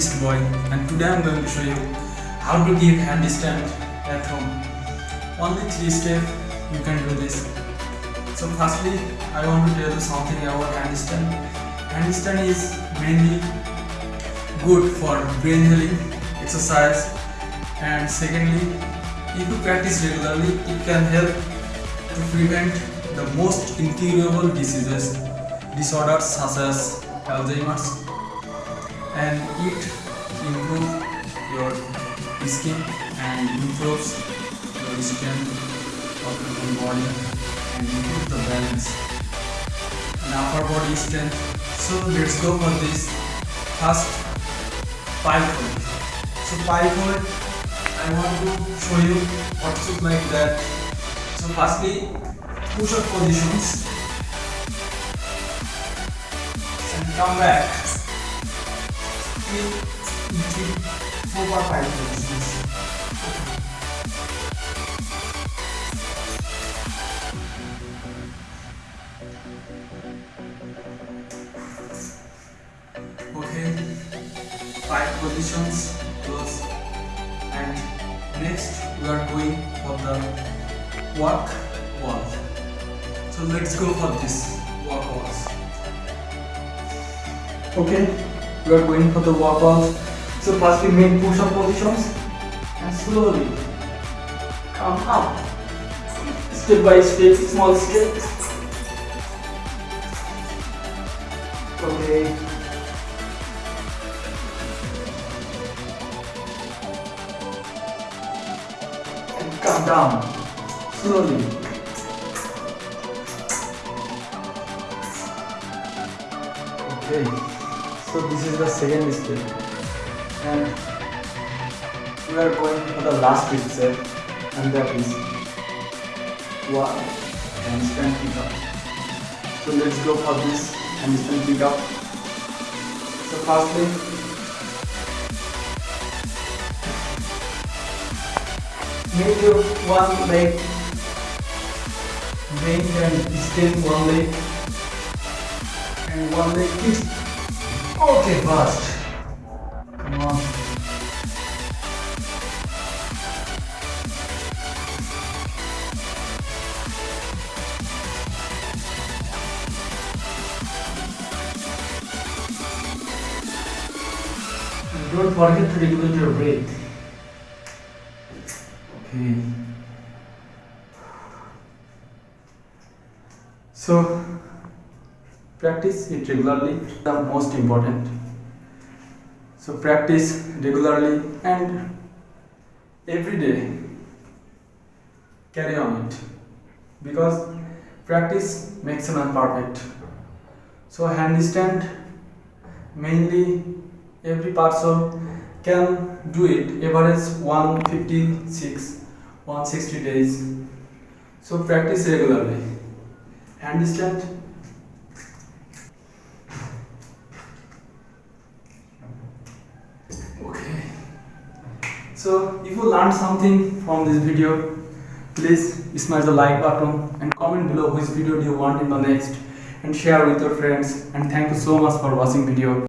Boy and today I'm going to show you how to give handstand at home. Only three steps you can do this. So firstly I want to tell you something about handstand. Handstand is mainly good for brain healing exercise and secondly if you practice regularly it can help to prevent the most incurable diseases disorders such as Alzheimer's and it improves your skin and improves your strength of your whole body and improves the balance and upper body strength. So let's go for this first pike hold. So pike hold I want to show you what should like that. So firstly push up positions and come back four or five positions. Okay, five positions, close. And next we are going for the walk wall. So let's go for this walk walls. Okay, we are going for the walk walls. So first we make push up positions and slowly come up. Step by step, small step. Okay. And come down slowly. Okay, so this is the second step, and we are going for the last step, and that is one handstand kick up. So let's go for this handstand kick up. So firstly, make your one leg bend and extend one leg and one leg twist. Okay, fast. Come on. Don't forget to regulate your breath. Okay. So practice it regularly the most important. So practice regularly and every day carry on it. Because practice makes a man perfect so handstand mainly every person can do it. Average 156 160 days. So practice regularly. Handstand so if you learned something from this video please smash the like button and comment below which video do you want in the next and share with your friends. And thank you so much for watching video